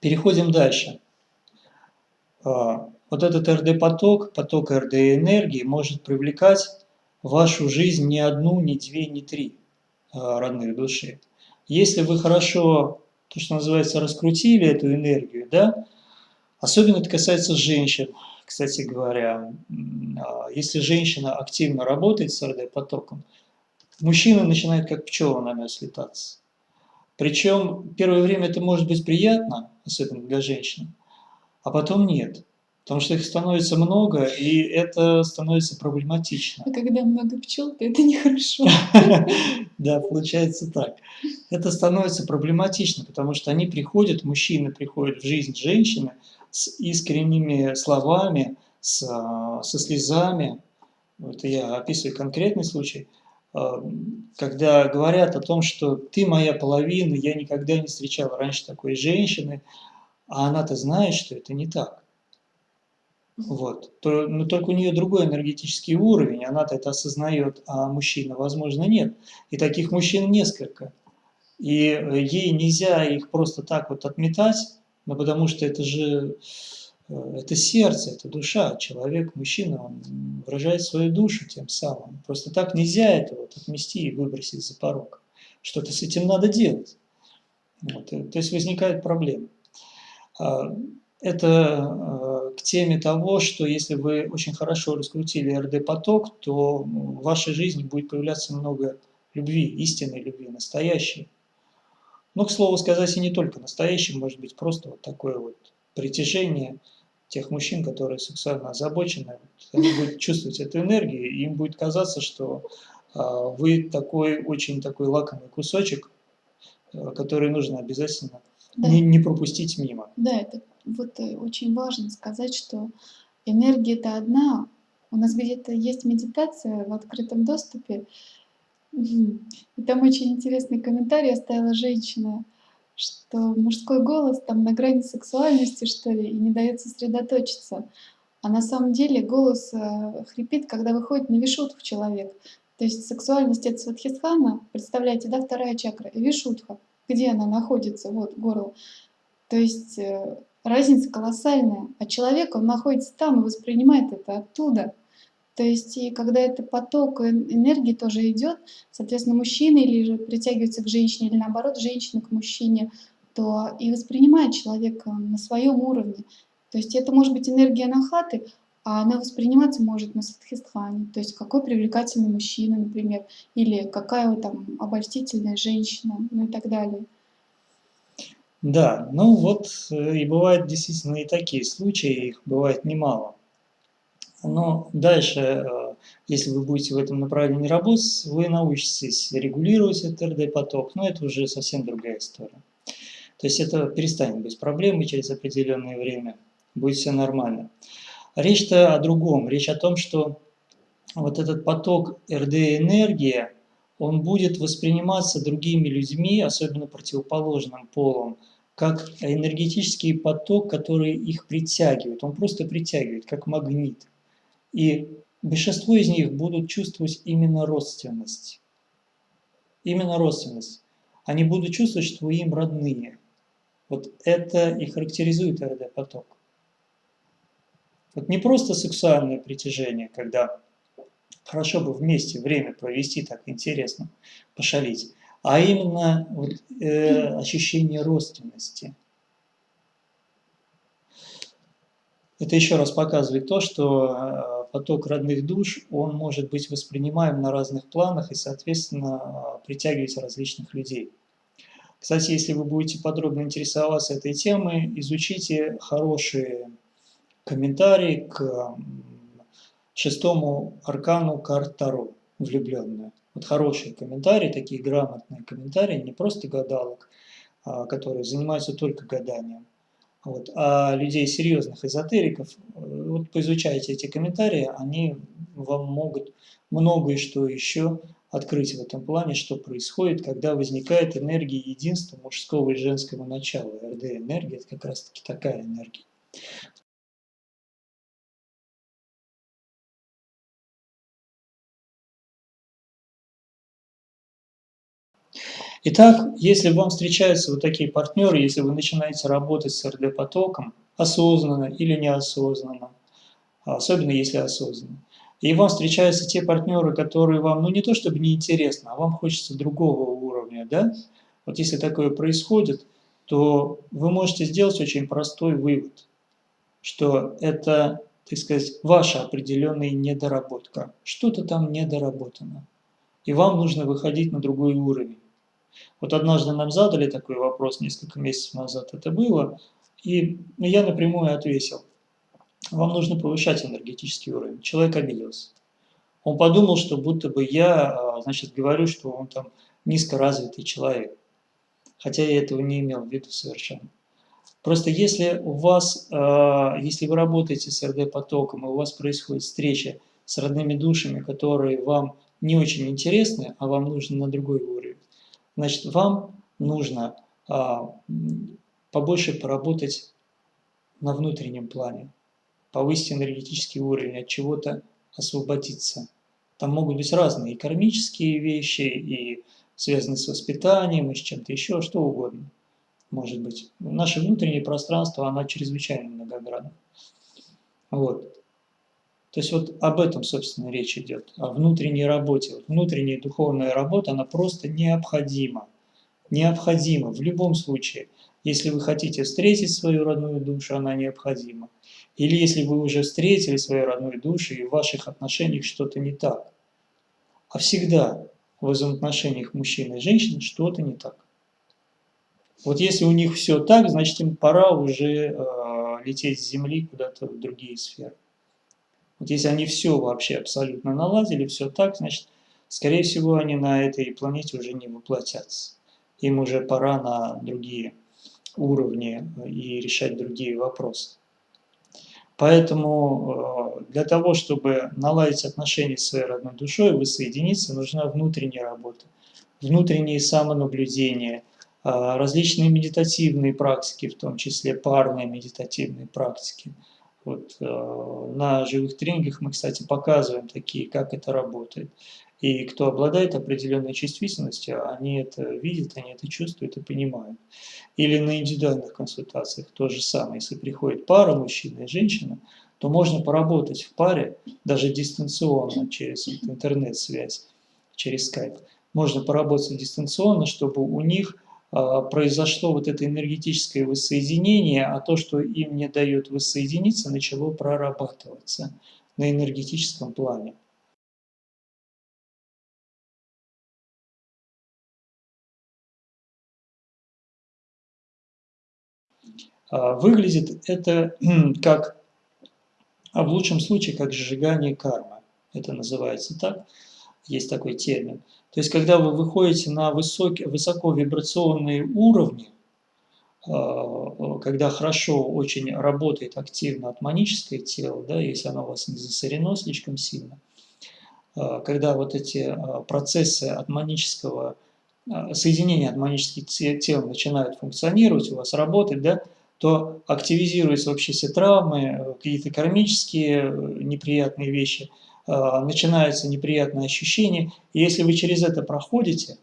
Переходим дальше. А, вот этот РД-поток, поток РД-энергии может привлекать вашу жизнь не одну, не две, не три а, родных души. Если вы хорошо, то, что называется, раскрутили эту энергию, да, особенно это касается женщин, кстати говоря, а, если женщина активно работает с РД-потоком, мужчина начинает как пчела на мед слетаться. Причем первое время это может быть приятно, особенно для женщин, а потом нет. Потому что их становится много, и это становится проблематично. А когда много пчел, то это нехорошо. Да, получается так. Это становится проблематично, потому что они приходят, мужчины приходят в жизнь женщины с искренними словами, с, со слезами. Это я описываю конкретный случай – а, когда говорят о том, что ты моя половина, я никогда не встречал раньше такой женщины, а она-то знает, что это не так. Вот. Но только у нее другой энергетический уровень, она-то это осознает, а мужчина, возможно, нет. И таких мужчин несколько. И э, ей нельзя их просто так вот отметать, но потому что это же Э, это сердце, это душа. Человек, мужчина, он выражает свою душу тем самым. Просто так нельзя это вот отмести и выбросить за порог. Что-то с этим надо делать. Вот. Э, то есть возникает проблема. Это к теме того, что если вы очень хорошо раскрутили РД-поток, то в вашей жизни будет появляться много любви, истинной любви, настоящей. Но, к слову сказать, и не только настоящей, может быть просто вот такое вот притяжение – тех мужчин, которые сексуально озабочены, они будут чувствовать эту энергию, и им будет казаться, что а, вы такой очень такой лакомый кусочек, э, который нужно обязательно да. не, не пропустить мимо. Да, это вот э, очень важно сказать, что энергия это одна. У нас где-то есть медитация в открытом доступе, и там очень интересный комментарий оставила женщина что мужской голос там на грани сексуальности, что ли, и не дает сосредоточиться. А на самом деле голос э, хрипит, когда выходит на вишутху человек. То есть сексуальность это сватхистхана, представляете, да, вторая чакра, и вишутха, где она находится, вот, горло. То есть э, разница колоссальная, а человек, он находится там и воспринимает это оттуда. То есть, и когда это поток энергии тоже идет, соответственно, мужчина или же притягивается к женщине, или наоборот, женщина к мужчине, то и воспринимает человека на своем уровне. То есть это может быть энергия нахаты, а она восприниматься может на садхистхане. То есть какой привлекательный мужчина, например, или какая там обольстительная женщина, ну и так далее. Да, ну вот э, и бывают действительно и такие случаи, их бывает немало. Но дальше, э, если вы будете в этом направлении работать, вы научитесь регулировать этот РД-поток, но это уже совсем другая история. То есть это перестанет быть проблемой через определенное время, будет все нормально. Речь-то о другом, речь о том, что вот этот поток РД-энергии, он будет восприниматься другими людьми, особенно противоположным полом, как энергетический поток, который их притягивает. Он просто притягивает, как магнит. И большинство из них будут чувствовать именно родственность. Именно родственность. Они будут чувствовать, что им родные. Вот это и характеризует РД-поток. Вот не просто сексуальное притяжение, когда хорошо бы вместе время провести так интересно, пошалить, а именно э, ощущение родственности – Это еще раз показывает то, что э, поток родных душ, он может быть воспринимаем на разных планах и, соответственно, притягивать различных людей. Кстати, если вы будете подробно интересоваться этой темой, изучите хорошие комментарии к шестому аркану карт Таро, влюбленную. Вот хорошие комментарии, такие грамотные комментарии, не просто гадалок, а, которые занимаются только гаданием, вот. А людей серьезных эзотериков, э, вот поизучайте эти комментарии, они вам могут многое что еще открыть в этом плане, что происходит, когда возникает энергия единства мужского и женского начала. РД-энергия – это как раз-таки такая энергия. Итак, если вам встречаются вот такие партнеры, если вы начинаете работать с РД-потоком, осознанно или неосознанно, особенно если осознанно, и вам встречаются те партнеры, которые вам, ну не то чтобы неинтересно, а вам хочется другого уровня, да? Вот если такое происходит, то вы можете сделать очень простой вывод, что это, так сказать, ваша определенная недоработка. Что-то там недоработано. И вам нужно выходить на другой уровень. Вот однажды нам задали такой вопрос, несколько месяцев назад это было, и я напрямую ответил. Вам нужно повышать энергетический уровень. Человек обиделся. Он подумал, что будто бы я, а, значит, говорю, что он там низкоразвитый человек. Хотя я этого не имел в виду совершенно. Просто если у вас, а, если вы работаете с РД-потоком, и у вас происходит встреча с родными душами, которые вам не очень интересны, а вам нужно на другой уровень, Значит, вам нужно а, побольше поработать на внутреннем плане, повысить энергетический уровень, от чего-то освободиться. Там могут быть разные и кармические вещи, и связанные с воспитанием, и с чем-то еще, что угодно. Может быть. Наше внутреннее пространство, оно чрезвычайно многогранно. Вот. То есть вот об этом, собственно, речь идет, о внутренней работе. Вот внутренняя духовная работа, она просто необходима. Необходима в любом случае. Если вы хотите встретить свою родную душу, она необходима. Или если вы уже встретили свою родную душу, и в ваших отношениях что-то не так. А всегда в взаимоотношениях мужчины и женщины что-то не так. Вот если у них все так, значит им пора уже э, лететь с Земли куда-то в другие сферы. Вот если они все вообще абсолютно наладили, все так, значит, скорее всего, они на этой планете уже не воплотятся. Им уже пора на другие уровни э, и решать другие вопросы. Поэтому э, для того, чтобы наладить отношения с своей родной душой, воссоединиться, нужна внутренняя работа, внутреннее самонаблюдение, э, различные медитативные практики, в том числе парные медитативные практики – вот, э, на живых тренингах мы, кстати, показываем такие, как это работает. И кто обладает определенной чувствительностью, они это видят, они это чувствуют и понимают. Или на индивидуальных консультациях то же самое. Если приходит пара, мужчина и женщина, то можно поработать в паре, даже дистанционно, через интернет-связь, через скайп. Можно поработать дистанционно, чтобы у них произошло вот это энергетическое воссоединение, а то, что им не дает воссоединиться, начало прорабатываться на энергетическом плане. А, выглядит это как, а в лучшем случае, как сжигание кармы. Это называется так, есть такой термин. То есть, когда вы выходите на высокие, высоковибрационные уровни, а, когда хорошо очень работает активно атманическое тело, да, если оно у вас не засорено слишком сильно, когда вот эти процессы атманического соединения атманических тел начинают функционировать, у вас работать, да, то активизируются вообще все травмы, э, какие-то кармические э, неприятные вещи, начинаются неприятные ощущения. И если вы через это проходите,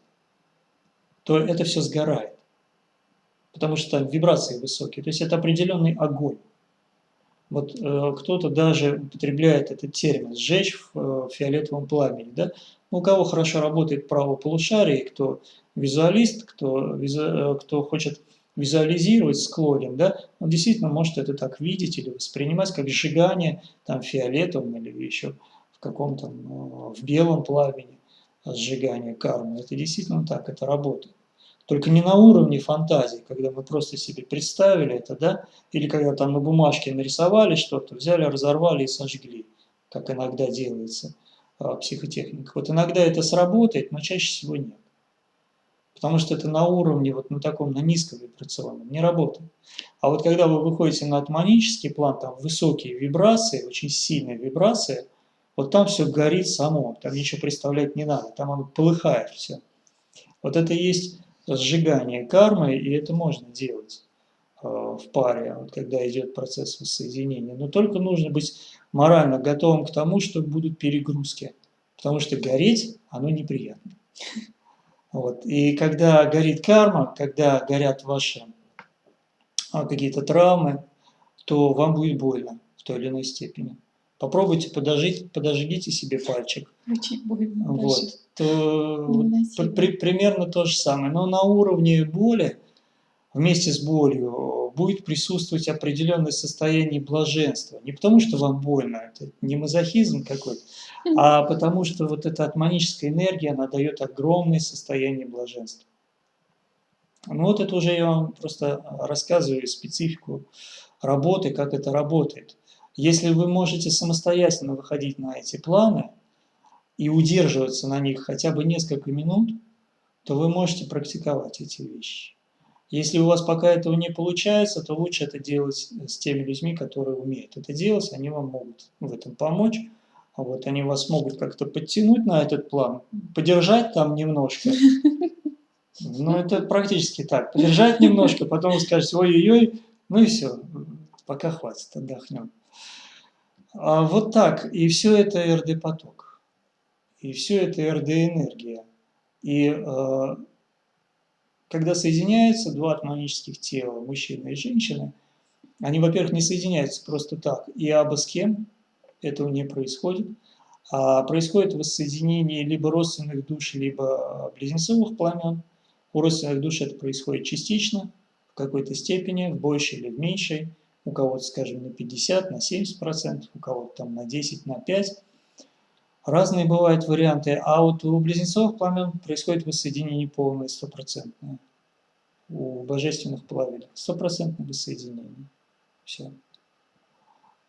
то это все сгорает. Потому что там вибрации высокие. То есть это определенный огонь. Вот э, кто-то даже употребляет этот термин «сжечь в э, фиолетовом пламени». Да? У кого хорошо работает право полушария, кто визуалист, кто, визу, э, кто хочет визуализировать склонен, да, он действительно может это так видеть или воспринимать как сжигание там фиолетовым или еще в каком-то, ну, в белом пламени сжигание кармы. Это действительно так, это работает. Только не на уровне фантазии, когда мы просто себе представили это, да, или когда там на бумажке нарисовали что-то, взяли, разорвали и сожгли, как иногда делается а, психотехника. Вот иногда это сработает, но чаще всего нет потому что это на уровне, вот на таком, на низком вибрационном, не работает. А вот когда вы выходите на атманический план, там высокие вибрации, очень сильные вибрации, вот там все горит само, там ничего представлять не надо, там оно полыхает все. Вот это есть сжигание кармы, и это можно делать э, в паре, вот когда идет процесс воссоединения. Но только нужно быть морально готовым к тому, что будут перегрузки, потому что гореть, оно неприятно. Вот. И когда горит карма, когда горят ваши а, какие-то травмы, то вам будет больно в той или иной степени. Попробуйте подожить, подожгите себе пальчик. Очень больно. Вот. То, при, примерно то же самое. Но на уровне боли, вместе с болью, будет присутствовать определенное состояние блаженства. Не потому, что вам больно, это не мазохизм какой-то, а потому что вот эта атманическая энергия, она дает огромное состояние блаженства. Ну вот это уже я вам просто рассказываю специфику работы, как это работает. Если вы можете самостоятельно выходить на эти планы и удерживаться на них хотя бы несколько минут, то вы можете практиковать эти вещи. Если у вас пока этого не получается, то лучше это делать с теми людьми, которые умеют это делать, они вам могут в этом помочь. А вот они вас могут как-то подтянуть на этот план, подержать там немножко. Ну, это практически так. Подержать немножко, потом скажете, ой-ой-ой, ну и все, пока хватит, отдохнем. А вот так, и все это РД-поток, и все это РД-энергия. И э, когда соединяются два атманических тела, мужчина и женщина, они, во-первых, не соединяются просто так, и абы с кем, этого не происходит. А происходит воссоединение либо родственных душ, либо близнецовых пламен. У родственных душ это происходит частично, в какой-то степени, в большей или в меньшей. У кого-то, скажем, на 50, на 70%, у кого-то там на 10, на 5%. Разные бывают варианты, а вот у близнецовых пламен происходит воссоединение полное, стопроцентное. У божественных пламен стопроцентное воссоединение. Все.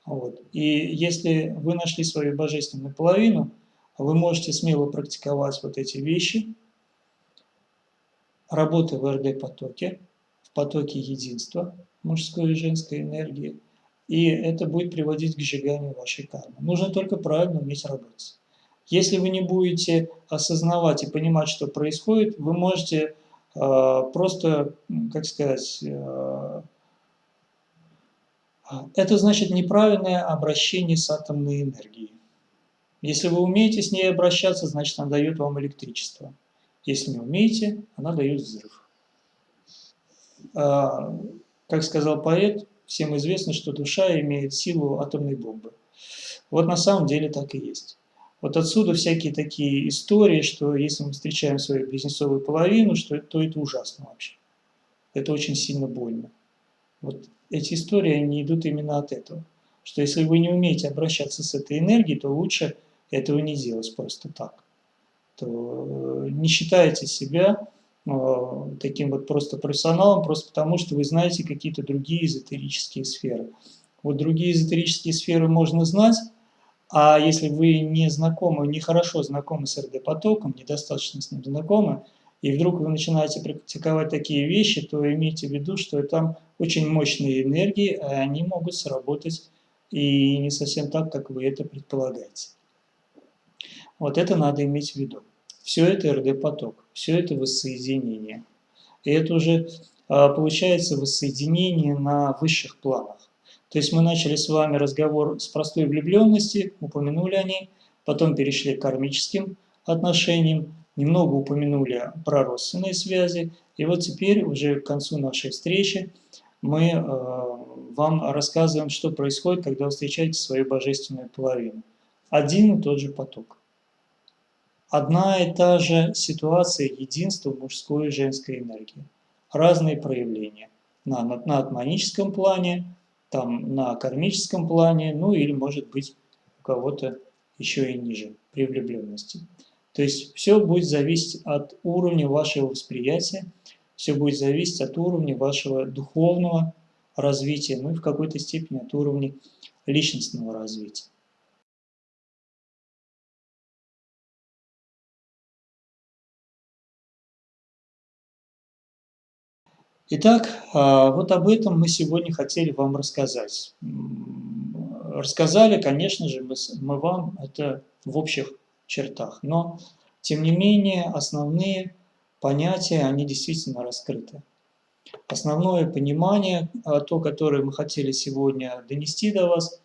Вот. И если вы нашли свою божественную половину, вы можете смело практиковать вот эти вещи, работы в РД-потоке, в потоке единства мужской и женской энергии, и это будет приводить к сжиганию вашей кармы. Нужно только правильно уметь работать. Если вы не будете осознавать и понимать, что происходит, вы можете э, просто, как сказать, э, это значит неправильное обращение с атомной энергией. Если вы умеете с ней обращаться, значит она дает вам электричество. Если не умеете, она дает взрыв. Как сказал поэт, всем известно, что душа имеет силу атомной бомбы. Вот на самом деле так и есть. Вот отсюда всякие такие истории, что если мы встречаем свою близнецовую половину, что, то это ужасно вообще. это очень сильно больно. Вот эти истории, они идут именно от этого. Что если вы не умеете обращаться с этой энергией, то лучше этого не делать просто так. То э, не считайте себя таким вот просто профессионалом, просто потому что вы знаете какие-то другие эзотерические сферы. Вот другие эзотерические сферы можно знать, а если вы не знакомы, не хорошо знакомы с РД-потоком, недостаточно с ним знакомы, и вдруг вы начинаете практиковать такие вещи, то имейте в виду, что там очень мощные энергии, и они могут сработать и не совсем так, как вы это предполагаете. Вот это надо иметь в виду. Все это РД-поток, все это воссоединение. И это уже а, получается воссоединение на высших планах. То есть мы начали с вами разговор с простой влюбленности, упомянули о ней, потом перешли к кармическим отношениям, немного упомянули про родственные связи, и вот теперь уже к концу нашей встречи мы э, вам рассказываем, что происходит, когда вы встречаете свою божественную половину. Один и тот же поток. Одна и та же ситуация единства мужской и женской энергии. Разные проявления. На, на, на атманическом плане, там на кармическом плане, ну или может быть у кого-то еще и ниже, при влюбленности. То есть все будет зависеть от уровня вашего восприятия, все будет зависеть от уровня вашего духовного развития, ну и в какой-то степени от уровня личностного развития. Итак, а, вот об этом мы сегодня хотели вам рассказать. Рассказали, конечно же, мы вам это в общих чертах, но, тем не менее, основные понятия, они действительно раскрыты. Основное понимание, а, то, которое мы хотели сегодня донести до вас,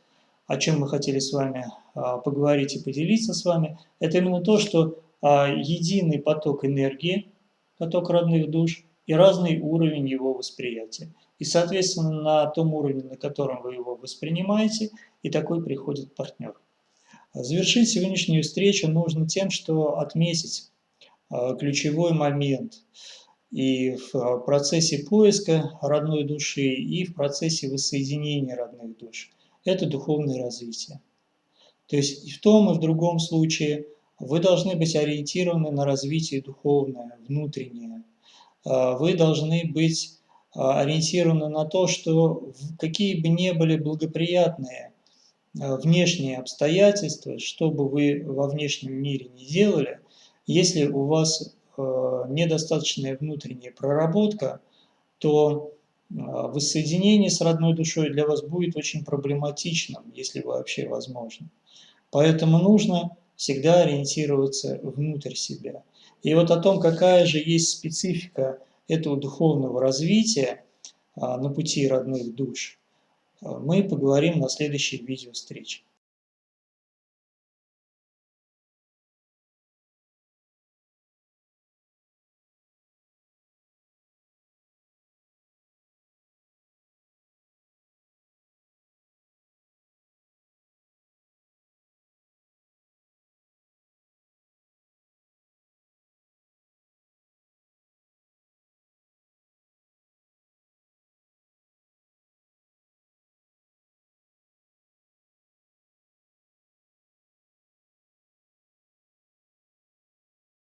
о чем мы хотели с вами а, поговорить и поделиться с вами, это именно то, что единый поток энергии, поток родных душ – и разный уровень его восприятия. И, соответственно, на том уровне, на котором вы его воспринимаете, и такой приходит партнер. Завершить сегодняшнюю встречу нужно тем, что отметить а, ключевой момент и в процессе поиска родной души, и в процессе воссоединения родных душ. Это духовное развитие. То есть и в том, и в другом случае вы должны быть ориентированы на развитие духовное, внутреннее, а, вы должны быть а, ориентированы на то, что какие бы ни были благоприятные а, внешние обстоятельства, что бы вы во внешнем мире не делали, если у вас недостаточная внутренняя проработка, то воссоединение с родной душой для вас будет очень проблематичным, если вообще возможно. Поэтому нужно всегда ориентироваться внутрь себя. И вот о том, какая же есть специфика этого духовного развития а, на пути родных душ, а, мы поговорим на следующей видео встрече.